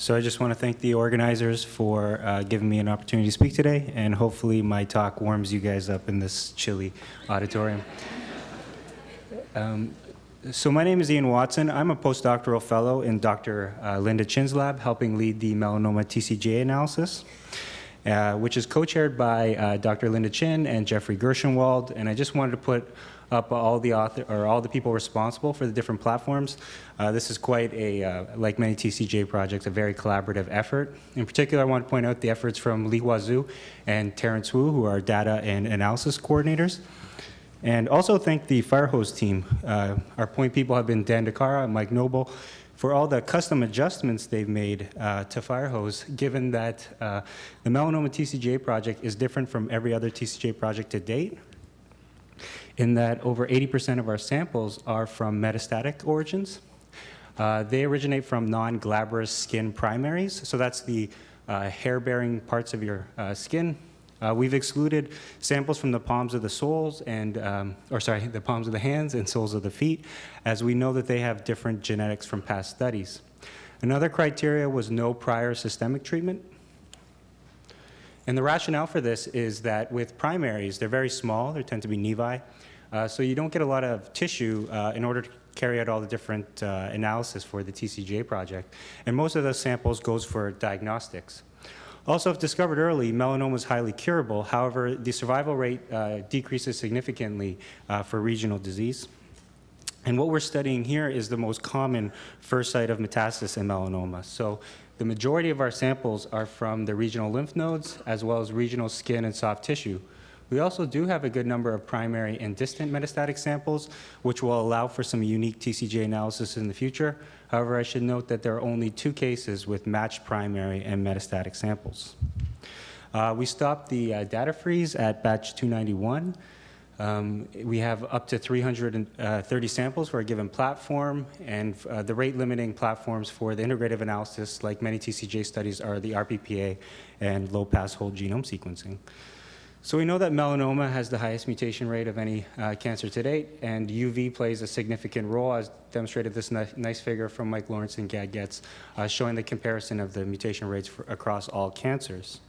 So I just want to thank the organizers for uh, giving me an opportunity to speak today, and hopefully my talk warms you guys up in this chilly auditorium. Um, so my name is Ian Watson. I'm a postdoctoral fellow in Dr. Uh, Linda Chin's lab, helping lead the melanoma TCGA analysis, uh, which is co-chaired by uh, Dr. Linda Chin and Jeffrey Gershenwald. And I just wanted to put up all the author or all the people responsible for the different platforms. Uh, this is quite a, uh, like many TCGA projects, a very collaborative effort. In particular, I want to point out the efforts from Li Huazhu and Terrence Wu, who are data and analysis coordinators. And also thank the Firehose team. Uh, our point people have been Dan DiCara and Mike Noble for all the custom adjustments they've made uh, to Firehose, given that uh, the Melanoma TCGA project is different from every other TCGA project to date, in that over 80% of our samples are from metastatic origins. Uh, they originate from non-glabrous skin primaries, so that's the uh, hair-bearing parts of your uh, skin, uh, we've excluded samples from the palms of the soles and, um, or sorry, the palms of the hands and soles of the feet, as we know that they have different genetics from past studies. Another criteria was no prior systemic treatment. And the rationale for this is that with primaries, they're very small, they tend to be nevi, so you don't get a lot of tissue uh, in order to carry out all the different uh, analysis for the TCGA project. And most of those samples goes for diagnostics. Also, if discovered early, melanoma is highly curable. However, the survival rate uh, decreases significantly uh, for regional disease. And what we're studying here is the most common first site of metastasis in melanoma. So the majority of our samples are from the regional lymph nodes as well as regional skin and soft tissue. We also do have a good number of primary and distant metastatic samples, which will allow for some unique TCGA analysis in the future. However, I should note that there are only two cases with matched primary and metastatic samples. Uh, we stopped the uh, data freeze at batch 291. Um, we have up to 330 uh, samples for a given platform, and uh, the rate limiting platforms for the integrative analysis, like many TCGA studies, are the RPPA and low pass whole genome sequencing. So we know that melanoma has the highest mutation rate of any uh, cancer to date, and UV plays a significant role, as demonstrated this ni nice figure from Mike Lawrence and Gad Getz, uh, showing the comparison of the mutation rates for, across all cancers.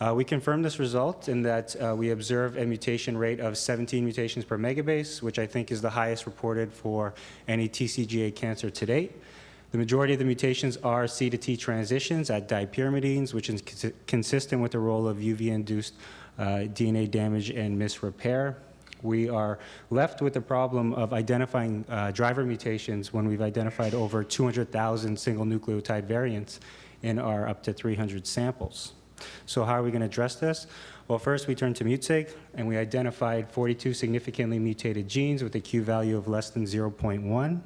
Uh, we confirmed this result in that uh, we observe a mutation rate of 17 mutations per megabase, which I think is the highest reported for any TCGA cancer to date. The majority of the mutations are C to T transitions at dipyrimidines, which is cons consistent with the role of UV-induced uh, DNA damage and misrepair. We are left with the problem of identifying uh, driver mutations when we've identified over 200,000 single nucleotide variants in our up to 300 samples. So how are we going to address this? Well, first we turned to MutSig, and we identified 42 significantly mutated genes with a Q value of less than 0.1.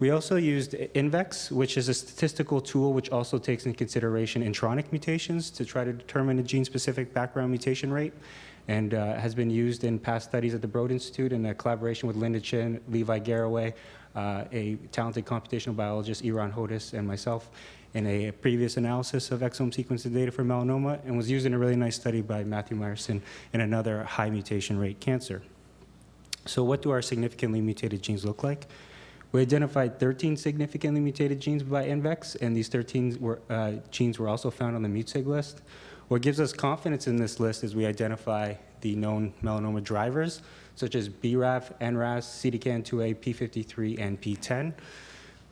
We also used INVEX, which is a statistical tool which also takes into consideration intronic mutations to try to determine a gene-specific background mutation rate and uh, has been used in past studies at the Broad Institute in a collaboration with Linda Chin, Levi Garraway, uh, a talented computational biologist, Eran Hodis, and myself in a previous analysis of exome sequencing data for melanoma and was used in a really nice study by Matthew Meyerson in another high mutation rate cancer. So what do our significantly mutated genes look like? We identified 13 significantly mutated genes by INVEX, and these 13 were, uh, genes were also found on the MutSig list. What gives us confidence in this list is we identify the known melanoma drivers, such as BRAF, NRAS, CDKN2A, P53, and PTEN.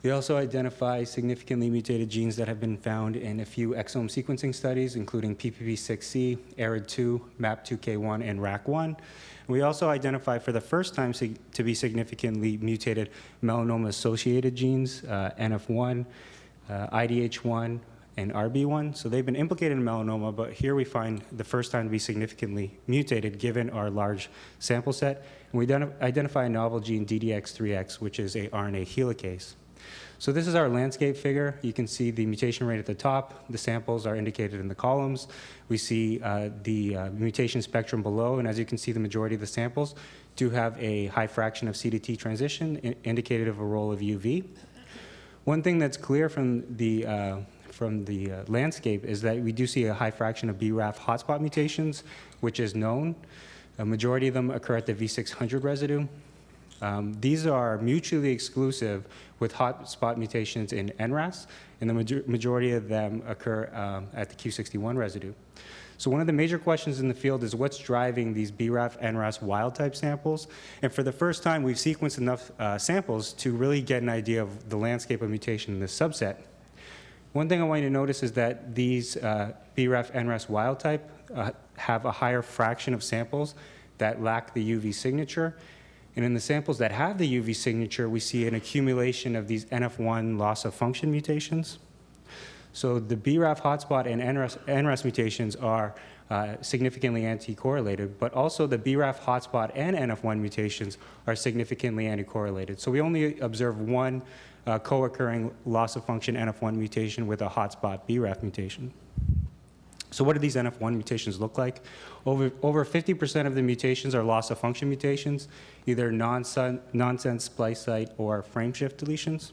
We also identify significantly mutated genes that have been found in a few exome sequencing studies, including PPP6C, ARID2, MAP2K1, and RAC1. We also identify for the first time to be significantly mutated melanoma-associated genes, uh, NF1, uh, IDH1, and RB1. So they've been implicated in melanoma, but here we find the first time to be significantly mutated given our large sample set. And we identify a novel gene DDX3X, which is a RNA helicase. So this is our landscape figure. You can see the mutation rate at the top. The samples are indicated in the columns. We see uh, the uh, mutation spectrum below, and as you can see, the majority of the samples do have a high fraction of C to T transition, indicated of a role of UV. One thing that's clear from the uh, from the uh, landscape is that we do see a high fraction of BRAF hotspot mutations, which is known. A majority of them occur at the V600 residue. Um, these are mutually exclusive with hotspot mutations in NRAS, and the major majority of them occur um, at the Q61 residue. So one of the major questions in the field is what's driving these BRAF, NRAS wild-type samples? And for the first time, we've sequenced enough uh, samples to really get an idea of the landscape of mutation in this subset. One thing I want you to notice is that these uh, BRAF, NRAS wild-type uh, have a higher fraction of samples that lack the UV signature. And in the samples that have the UV signature, we see an accumulation of these NF1 loss of function mutations. So the BRAF hotspot and NRAS, NRAS mutations are uh, significantly anti-correlated, but also the BRAF hotspot and NF1 mutations are significantly anti-correlated. So we only observe one uh, co-occurring loss of function NF1 mutation with a hotspot BRAF mutation. So what do these NF1 mutations look like? Over, over 50% of the mutations are loss of function mutations, either nonsense splice site or frameshift deletions.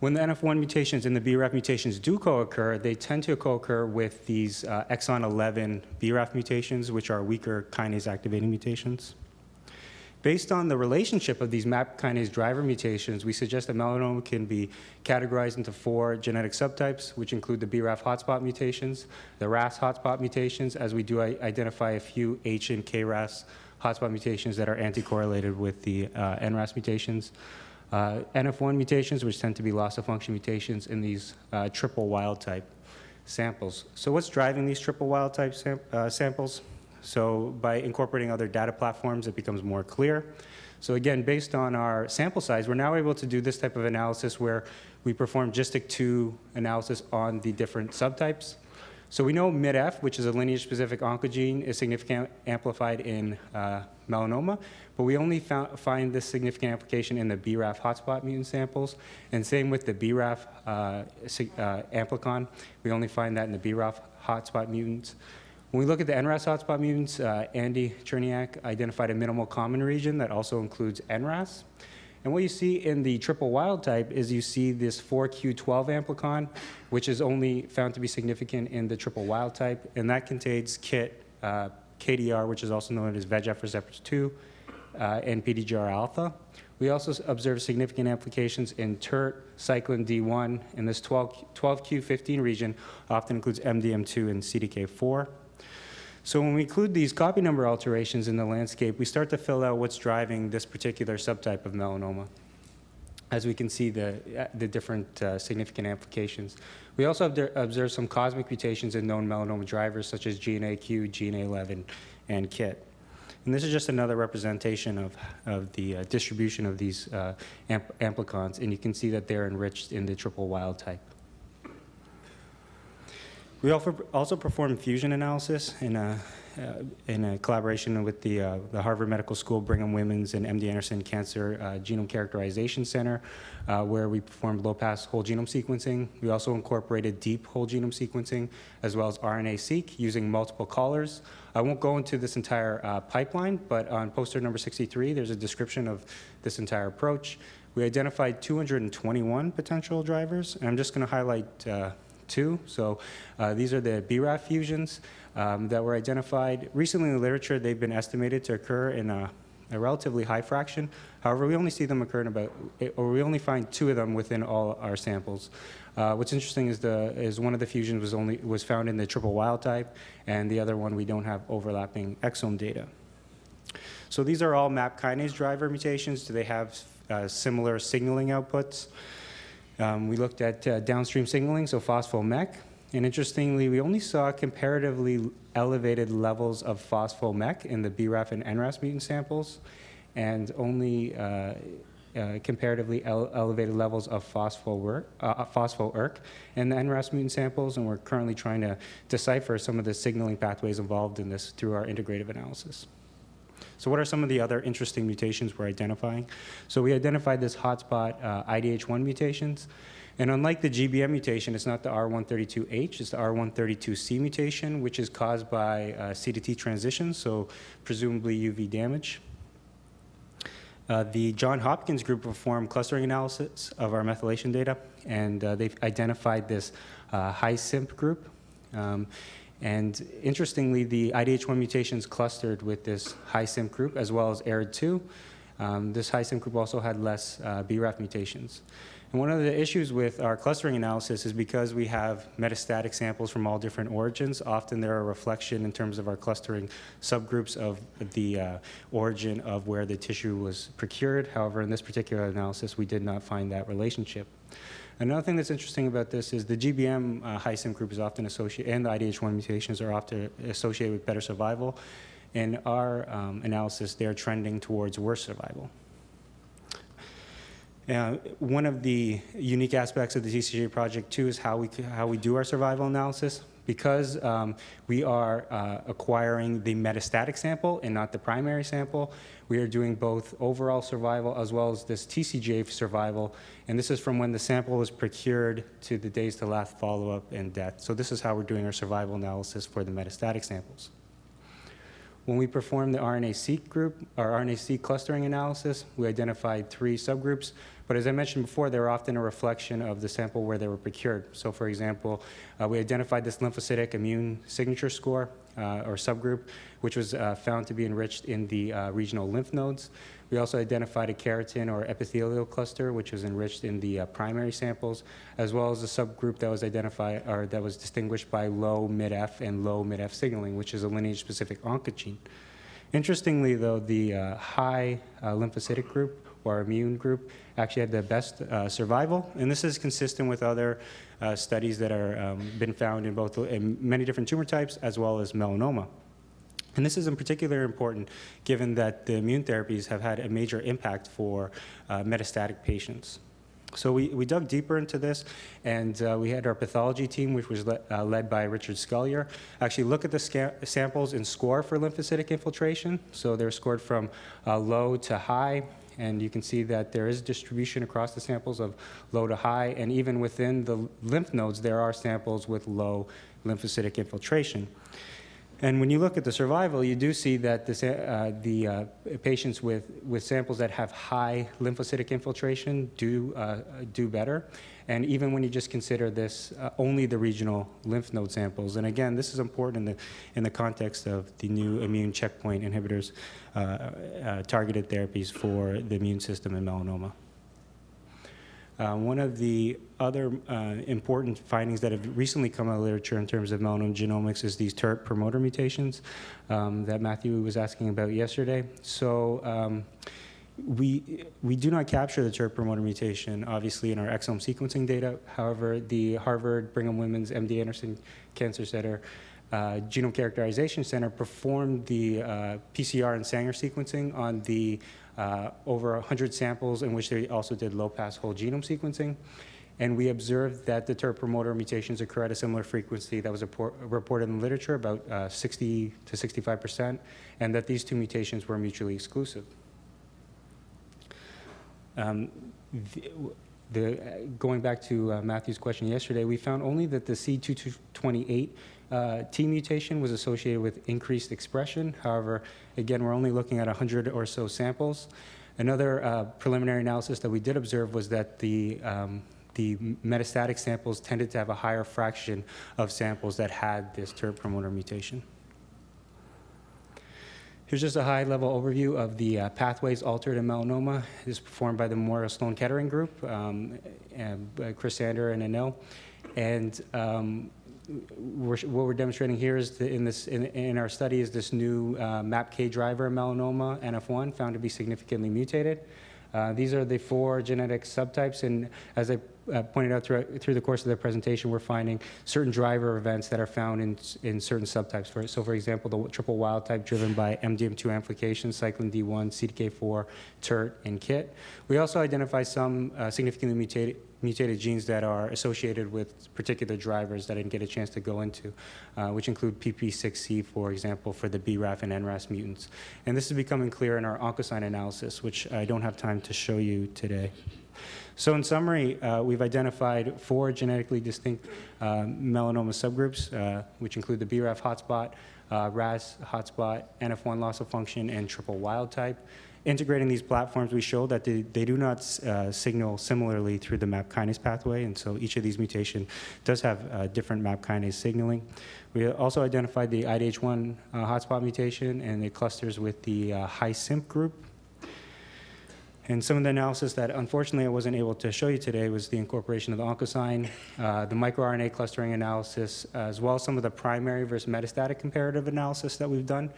When the NF1 mutations and the BRAF mutations do co-occur, they tend to co-occur with these uh, exon 11 BRAF mutations, which are weaker kinase activating mutations. Based on the relationship of these MAP kinase driver mutations, we suggest that melanoma can be categorized into four genetic subtypes, which include the BRAF hotspot mutations, the RAS hotspot mutations, as we do identify a few H and KRAS hotspot mutations that are anti-correlated with the uh, NRAS mutations, uh, NF1 mutations, which tend to be loss of function mutations in these uh, triple wild type samples. So what's driving these triple wild type sam uh, samples? So by incorporating other data platforms, it becomes more clear. So again, based on our sample size, we're now able to do this type of analysis where we perform GISTIC2 analysis on the different subtypes. So we know MITF, which is a lineage-specific oncogene, is significantly amplified in uh, melanoma, but we only found, find this significant application in the BRAF hotspot mutant samples, and same with the BRAF uh, uh, amplicon. We only find that in the BRAF hotspot mutants. When we look at the NRAS hotspot mutants, uh, Andy Cherniack identified a minimal common region that also includes NRAS. And what you see in the triple wild type is you see this 4Q12 amplicon, which is only found to be significant in the triple wild type, and that contains KIT, uh, KDR, which is also known as VEGF receptor 2, uh, and PDGR alpha. We also observe significant applications in TERT, cyclin D1, and this 12, 12Q15 region often includes MDM2 and CDK4. So when we include these copy number alterations in the landscape, we start to fill out what's driving this particular subtype of melanoma as we can see the, the different uh, significant applications. We also observe some cosmic mutations in known melanoma drivers such as GNAQ, GNA11, and KIT. And this is just another representation of, of the uh, distribution of these uh, amp amplicons, and you can see that they're enriched in the triple wild type. We also perform fusion analysis in a, uh, in a collaboration with the, uh, the Harvard Medical School, Brigham Women's, and MD Anderson Cancer uh, Genome Characterization Center, uh, where we performed low-pass whole genome sequencing. We also incorporated deep whole genome sequencing, as well as RNA-seq using multiple callers. I won't go into this entire uh, pipeline, but on poster number 63, there's a description of this entire approach. We identified 221 potential drivers, and I'm just going to highlight uh, two. So uh, these are the BRAF fusions um, that were identified. Recently in the literature, they've been estimated to occur in a, a, relatively high fraction. However, we only see them occur in about, or we only find two of them within all our samples. Uh, what's interesting is the is one of the fusions was only was found in the triple wild type, and the other one we don't have overlapping exome data. So these are all MAP kinase driver mutations. Do they have uh, similar signaling outputs? Um, we looked at uh, downstream signaling, so phospho-MEK, and interestingly, we only saw comparatively elevated levels of phospho-MEK in the BRAF and NRAS mutant samples, and only uh, uh, comparatively ele elevated levels of phospho-ERK uh, phospho in the NRAS mutant samples, and we're currently trying to decipher some of the signaling pathways involved in this through our integrative analysis. So what are some of the other interesting mutations we're identifying? So we identified this hotspot uh, IDH1 mutations. And unlike the GBM mutation, it's not the R132H, it's the R132C mutation, which is caused by uh, CDT transitions, so presumably UV damage. Uh, the John Hopkins group performed clustering analysis of our methylation data, and uh, they've identified this uh, high CIMP group. Um, And interestingly, the IDH1 mutations clustered with this high CIMP group as well as ARID2. Um, this high CIMP group also had less uh, BRAF mutations. And one of the issues with our clustering analysis is because we have metastatic samples from all different origins, often they're a reflection in terms of our clustering subgroups of the uh, origin of where the tissue was procured. However, in this particular analysis, we did not find that relationship. Another thing that's interesting about this is the GBM uh, high CIMP group is often associated, and the IDH1 mutations are often associated with better survival. In our um, analysis, they're trending towards worse survival. Uh, one of the unique aspects of the TCGA project too is how we, how we do our survival analysis. Because um, we are uh, acquiring the metastatic sample and not the primary sample, we are doing both overall survival as well as this TCGA survival. And this is from when the sample was procured to the days to last follow-up and death. So this is how we're doing our survival analysis for the metastatic samples. When we performed the RNA-seq group, our RNA-seq clustering analysis, we identified three subgroups. But as I mentioned before, they're often a reflection of the sample where they were procured. So for example, uh, we identified this lymphocytic immune signature score uh, or subgroup, which was uh, found to be enriched in the uh, regional lymph nodes. We also identified a keratin or epithelial cluster, which was enriched in the uh, primary samples, as well as a subgroup that was identified or that was distinguished by low MITF and low MITF signaling, which is a lineage-specific oncogene. Interestingly, though, the uh, high lymphocytic group or immune group actually had the best uh, survival, and this is consistent with other uh, studies that are um, been found in both in many different tumor types as well as melanoma. And this is in particular important given that the immune therapies have had a major impact for uh, metastatic patients. So we, we dug deeper into this, and uh, we had our pathology team, which was le uh, led by Richard Scolyer, actually look at the samples and score for lymphocytic infiltration. So they're scored from uh, low to high, and you can see that there is distribution across the samples of low to high, and even within the lymph nodes, there are samples with low lymphocytic infiltration. And when you look at the survival, you do see that uh, the uh, patients with, with samples that have high lymphocytic infiltration do, uh, do better. And even when you just consider this uh, only the regional lymph node samples. And again, this is important in the, in the context of the new immune checkpoint inhibitors, uh, uh, targeted therapies for the immune system in melanoma. Uh, one of the other uh, important findings that have recently come out of literature in terms of melanoma genomics is these TERT promoter mutations um, that Matthew was asking about yesterday. So um, we, we do not capture the TERT promoter mutation, obviously, in our exome sequencing data. However, the Harvard Brigham Women's MD Anderson Cancer Center uh, Genome Characterization Center performed the uh, PCR and Sanger sequencing on the uh, over 100 samples in which they also did low-pass whole genome sequencing. And we observed that the TERT promoter mutations occur at a similar frequency that was reported in the literature, about uh, 60 to 65%, and that these two mutations were mutually exclusive. Um, the, the, going back to uh, Matthew's question yesterday, we found only that the C228 uh, T mutation was associated with increased expression. However, again, we're only looking at 100 or so samples. Another uh, preliminary analysis that we did observe was that the, um, the metastatic samples tended to have a higher fraction of samples that had this TERT promoter mutation. Here's just a high-level overview of the uh, pathways altered in melanoma. This is performed by the Memorial Sloan Kettering Group, um, and, uh, Chris Sander and Anil. And um, we're, what we're demonstrating here is the, in, this, in, in, our study is this new uh, MAPK driver melanoma, NF1, found to be significantly mutated. Uh, these are the four genetic subtypes, and as I uh, pointed out through, through the course of the presentation, we're finding certain driver events that are found in, in certain subtypes. For, so for example, the triple wild type driven by MDM2 amplification, cyclin D1, CDK4, TERT, and KIT. We also identify some uh, significantly mutated mutated genes that are associated with particular drivers that I didn't get a chance to go into, uh, which include PP6C, for example, for the BRAF and NRAS mutants. And this is becoming clear in our OncoSign analysis, which I don't have time to show you today. So in summary, uh, we've identified four genetically distinct uh, melanoma subgroups, uh, which include the BRAF hotspot, uh, RAS hotspot, NF1 loss of function, and triple wild type. integrating these platforms, we show that they, they do not uh, signal similarly through the MAP kinase pathway, and so each of these mutation does have different MAP kinase signaling. We also identified the IDH1 uh, hotspot mutation, and it clusters with the high CIMP group. And some of the analysis that unfortunately I wasn't able to show you today was the incorporation of the oncosign, uh, the microRNA clustering analysis, as well as some of the primary versus metastatic comparative analysis that we've done,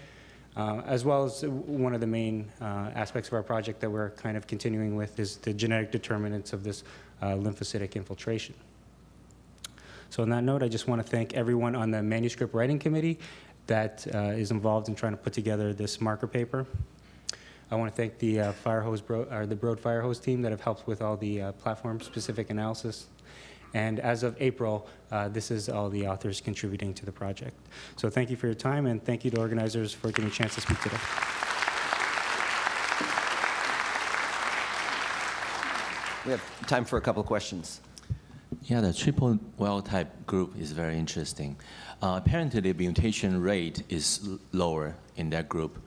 uh, as well as one of the main uh, aspects of our project that we're kind of continuing with is the genetic determinants of this uh, lymphocytic infiltration. So on that note, I just want to thank everyone on the manuscript writing committee that uh, is involved in trying to put together this marker paper. I want to thank the uh, fire hose bro or the Broad Firehose team that have helped with all the uh, platform-specific analysis. And as of April, uh, this is all the authors contributing to the project. So thank you for your time, and thank you to organizers for giving me a chance to speak today. We have time for a couple of questions. Yeah, the triple wild type group is very interesting. Uh, apparently, the mutation rate is lower in that group.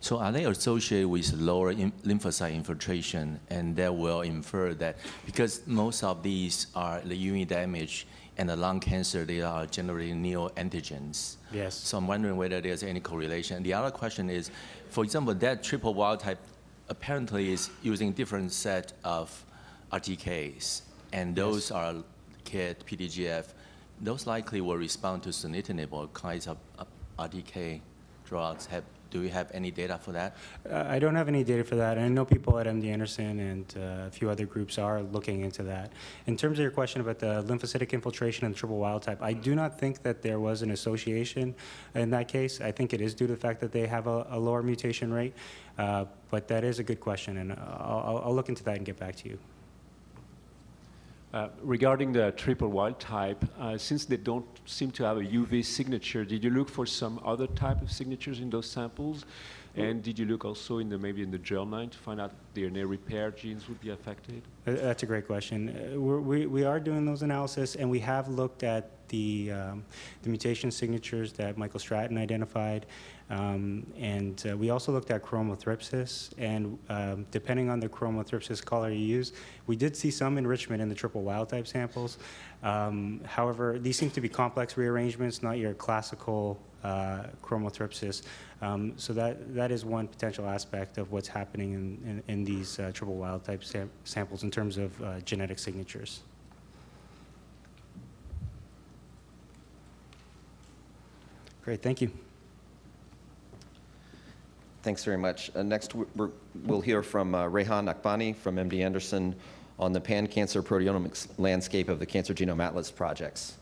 So, are they associated with lower in- lymphocyte infiltration? And that will infer that because most of these are the UV damage and the lung cancer, they are generally neoantigens. Yes. So, I'm wondering whether there's any correlation. The other question is, for example, that triple wild type apparently is using different set of RTKs, and those are KIT, PDGF. Those likely will respond to sunitinib or kinds of RTK drugs. Have, do we have any data for that? Uh, I don't have any data for that. and I know people at MD Anderson and uh, a few other groups are looking into that. In terms of your question about the lymphocytic infiltration and triple wild type, I do not think that there was an association in that case. I think it is due to the fact that they have a, a lower mutation rate. Uh, but that is a good question, and I'll- I'll look into that and get back to you. Uh, Regarding the triple wild type, uh, since they don't seem to have a UV signature, did you look for some other type of signatures in those samples? And did you look also in the, maybe in the germline to find out DNA repair genes would be affected? That's a great question. Uh, we, we are doing those analysis, and we have looked at the, um, the mutation signatures that Michael Stratton identified, um, and uh, we also looked at chromothripsis, and um, depending on the chromothripsis color you use, we did see some enrichment in the triple wild type samples. Um, however, these seem to be complex rearrangements, not your classical uh, chromothripsis. Um, so that, that is one potential aspect of what's happening in, in, in these uh, triple wild type sam- samples in terms of uh, genetic signatures. Great, thank you. Thanks very much. Uh, Next, we- we'll hear from uh, Rehan Akbani from MD Anderson on the pan-cancer proteomics landscape of the Cancer Genome Atlas projects.